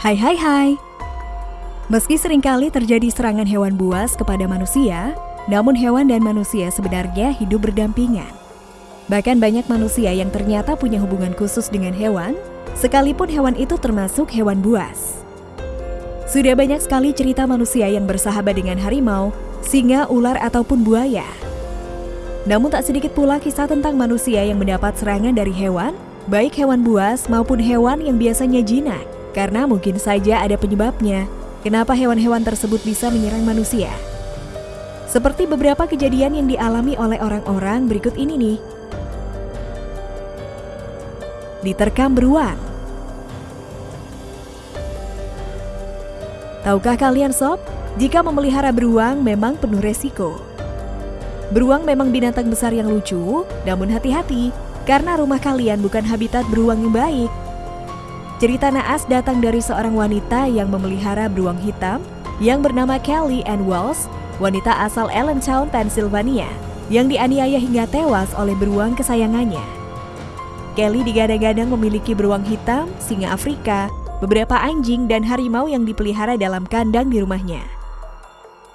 Hai hai hai. Meski sering kali terjadi serangan hewan buas kepada manusia, namun hewan dan manusia sebenarnya hidup berdampingan. Bahkan banyak manusia yang ternyata punya hubungan khusus dengan hewan, sekalipun hewan itu termasuk hewan buas. Sudah banyak sekali cerita manusia yang bersahabat dengan harimau, singa, ular, ataupun buaya. Namun tak sedikit pula kisah tentang manusia yang mendapat serangan dari hewan, baik hewan buas maupun hewan yang biasanya jinak, karena mungkin saja ada penyebabnya kenapa hewan-hewan tersebut bisa menyerang manusia. Seperti beberapa kejadian yang dialami oleh orang-orang berikut ini nih. Diterkam beruang Tahukah kalian sob, jika memelihara beruang memang penuh resiko. Beruang memang binatang besar yang lucu, namun hati-hati karena rumah kalian bukan habitat beruang yang baik. Cerita naas datang dari seorang wanita yang memelihara beruang hitam yang bernama Kelly Ann Wells, wanita asal Allentown, Pennsylvania, yang dianiaya hingga tewas oleh beruang kesayangannya. Kelly digadang-gadang memiliki beruang hitam, singa Afrika, beberapa anjing dan harimau yang dipelihara dalam kandang di rumahnya.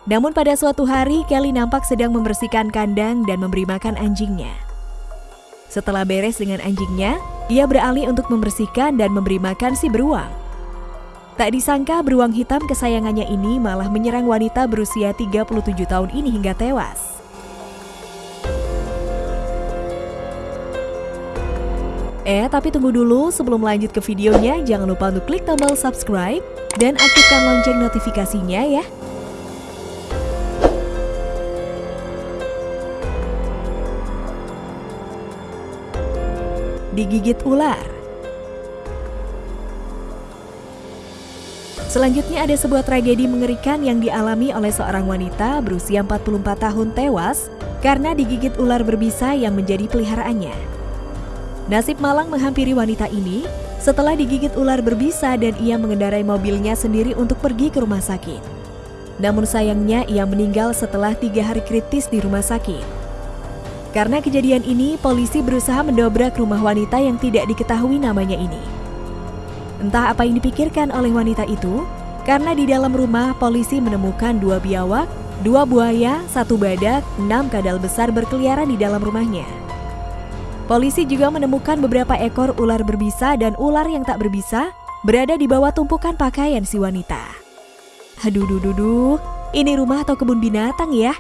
Namun pada suatu hari, Kelly nampak sedang membersihkan kandang dan memberi makan anjingnya. Setelah beres dengan anjingnya, ia beralih untuk membersihkan dan memberi makan si beruang. Tak disangka beruang hitam kesayangannya ini malah menyerang wanita berusia 37 tahun ini hingga tewas. Eh, tapi tunggu dulu sebelum lanjut ke videonya, jangan lupa untuk klik tombol subscribe dan aktifkan lonceng notifikasinya ya. Digigit ular Selanjutnya ada sebuah tragedi mengerikan yang dialami oleh seorang wanita berusia 44 tahun tewas karena digigit ular berbisa yang menjadi peliharaannya. Nasib malang menghampiri wanita ini setelah digigit ular berbisa dan ia mengendarai mobilnya sendiri untuk pergi ke rumah sakit. Namun sayangnya ia meninggal setelah tiga hari kritis di rumah sakit. Karena kejadian ini, polisi berusaha mendobrak rumah wanita yang tidak diketahui namanya ini. Entah apa yang dipikirkan oleh wanita itu, karena di dalam rumah polisi menemukan dua biawak, dua buaya, satu badak, enam kadal besar berkeliaran di dalam rumahnya. Polisi juga menemukan beberapa ekor ular berbisa dan ular yang tak berbisa berada di bawah tumpukan pakaian si wanita. Aduh, duh, duh, duh. ini rumah atau kebun binatang ya?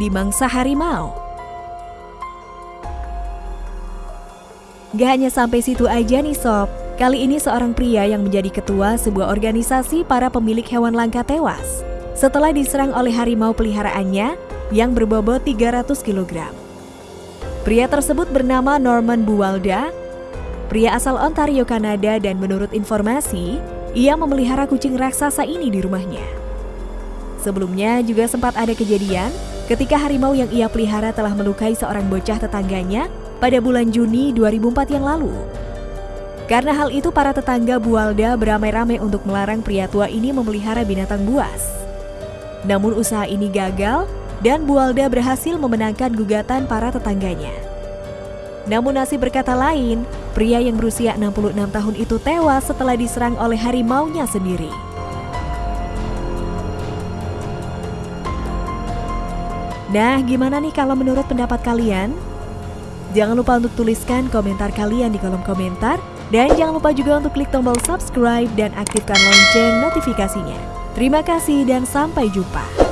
Di mangsa harimau. Gak hanya sampai situ aja nih sob, kali ini seorang pria yang menjadi ketua sebuah organisasi para pemilik hewan langka tewas. Setelah diserang oleh harimau peliharaannya yang berbobot 300 kg. Pria tersebut bernama Norman Buwalda, pria asal Ontario, Kanada dan menurut informasi, ia memelihara kucing raksasa ini di rumahnya. Sebelumnya juga sempat ada kejadian ketika harimau yang ia pelihara telah melukai seorang bocah tetangganya pada bulan Juni 2004 yang lalu. Karena hal itu para tetangga Bualda beramai-ramai untuk melarang pria tua ini memelihara binatang buas. Namun usaha ini gagal dan Bualda berhasil memenangkan gugatan para tetangganya. Namun nasib berkata lain, pria yang berusia 66 tahun itu tewas setelah diserang oleh harimaunya sendiri. Nah, gimana nih kalau menurut pendapat kalian? Jangan lupa untuk tuliskan komentar kalian di kolom komentar dan jangan lupa juga untuk klik tombol subscribe dan aktifkan lonceng notifikasinya. Terima kasih dan sampai jumpa.